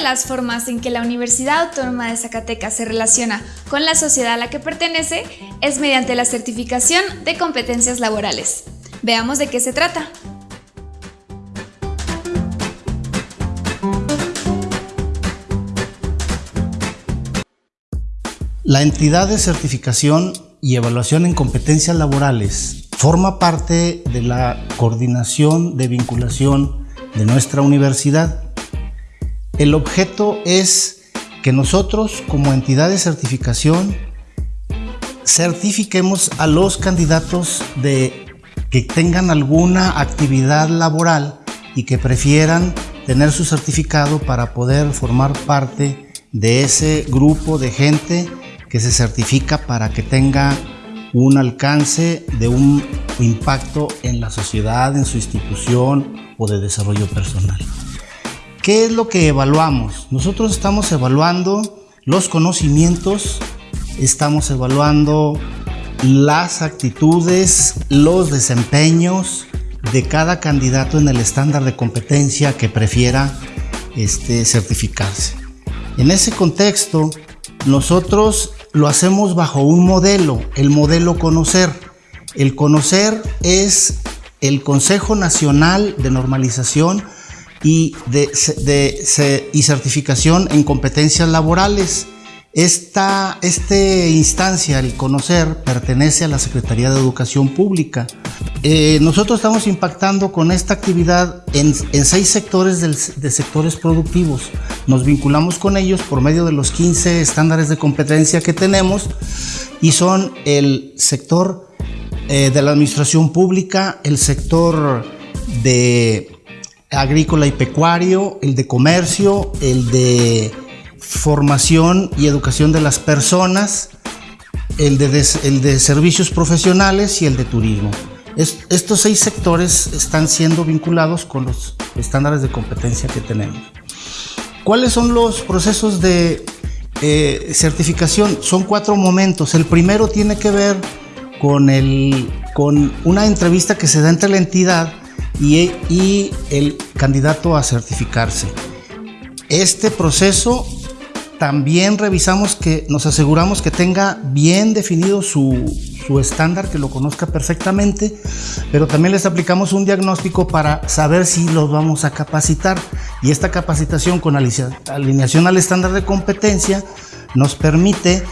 las formas en que la Universidad Autónoma de Zacatecas se relaciona con la sociedad a la que pertenece es mediante la certificación de competencias laborales. Veamos de qué se trata. La entidad de certificación y evaluación en competencias laborales forma parte de la coordinación de vinculación de nuestra universidad. El objeto es que nosotros como entidad de certificación certifiquemos a los candidatos de que tengan alguna actividad laboral y que prefieran tener su certificado para poder formar parte de ese grupo de gente que se certifica para que tenga un alcance de un impacto en la sociedad, en su institución o de desarrollo personal. ¿Qué es lo que evaluamos? Nosotros estamos evaluando los conocimientos, estamos evaluando las actitudes, los desempeños de cada candidato en el estándar de competencia que prefiera este, certificarse. En ese contexto, nosotros lo hacemos bajo un modelo, el modelo conocer. El conocer es el Consejo Nacional de Normalización y, de, y certificación en competencias laborales. Esta, instancia, el conocer, pertenece a la Secretaría de Educación Pública. Eh, nosotros estamos impactando con esta actividad en, seis sectores de sectores productivos. Nos vinculamos con ellos por medio de los 15 estándares de competencia que tenemos y son el sector eh, de la administración pública, el sector de agrícola y pecuario, el de comercio, el de formación y educación de las personas, el de, servicios profesionales y el de turismo. estos seis sectores están siendo vinculados con los estándares de competencia que tenemos. ¿Cuáles son los procesos de eh, certificación? Son cuatro momentos. El primero tiene que ver con, el, con una entrevista que se da entre la entidad y, el candidato a certificarse. Este proceso también revisamos que nos aseguramos que tenga bien definido su, estándar, que lo conozca perfectamente, pero también les aplicamos un diagnóstico para saber si los vamos a capacitar. Y esta capacitación con alineación al estándar de competencia nos permite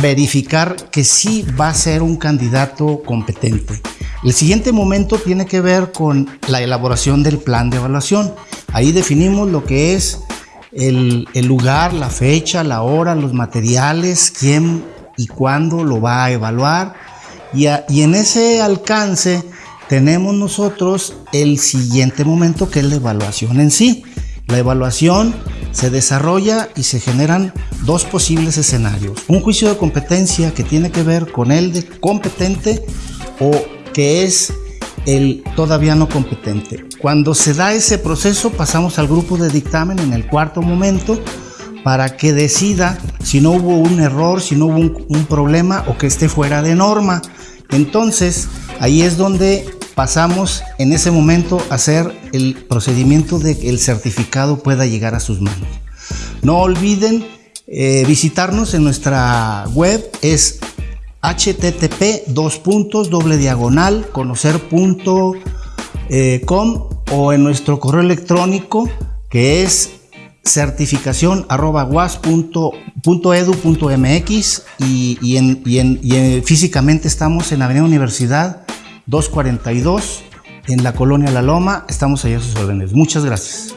verificar que sí va a ser un candidato competente. El siguiente momento tiene que ver con la elaboración del plan de evaluación. Ahí definimos lo que es el, lugar, la fecha, la hora, los materiales, quién y cuándo lo va a evaluar. Y, en ese alcance tenemos nosotros el siguiente momento que es la evaluación en sí. La evaluación se desarrolla y se generan dos posibles escenarios. Un juicio de competencia que tiene que ver con el de competente o que es el todavía no competente. Cuando se da ese proceso pasamos al grupo de dictamen en el cuarto momento para que decida si no hubo un error, si no hubo un, problema o que esté fuera de norma. Entonces ahí es donde pasamos en ese momento a hacer el procedimiento de que el certificado pueda llegar a sus manos. No olviden eh, visitarnos en nuestra web, es http dos puntos doble diagonal conocer.com eh, o en nuestro correo electrónico que es certificación arroba mx y, y, en, y, en, físicamente estamos en Avenida Universidad 242 en la colonia La Loma. Estamos allá a sus órdenes. Muchas gracias.